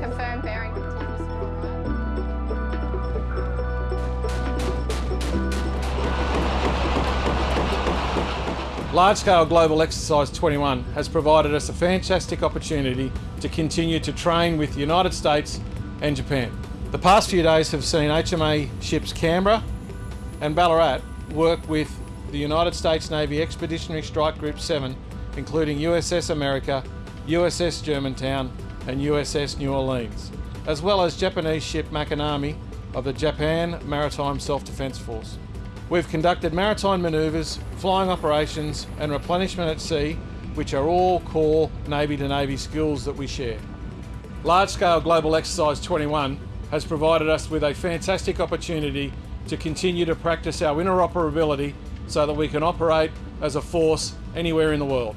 Confirm bearing continues to. Large-scale Global Exercise 21 has provided us a fantastic opportunity to continue to train with the United States and Japan. The past few days have seen HMA ships Canberra and Ballarat work with the United States Navy Expeditionary Strike Group 7, including USS America, USS Germantown and USS New Orleans, as well as Japanese ship Makinami of the Japan Maritime Self-Defense Force. We've conducted maritime manoeuvres, flying operations and replenishment at sea, which are all core Navy to Navy skills that we share. Large scale Global Exercise 21 has provided us with a fantastic opportunity to continue to practice our interoperability so that we can operate as a force anywhere in the world.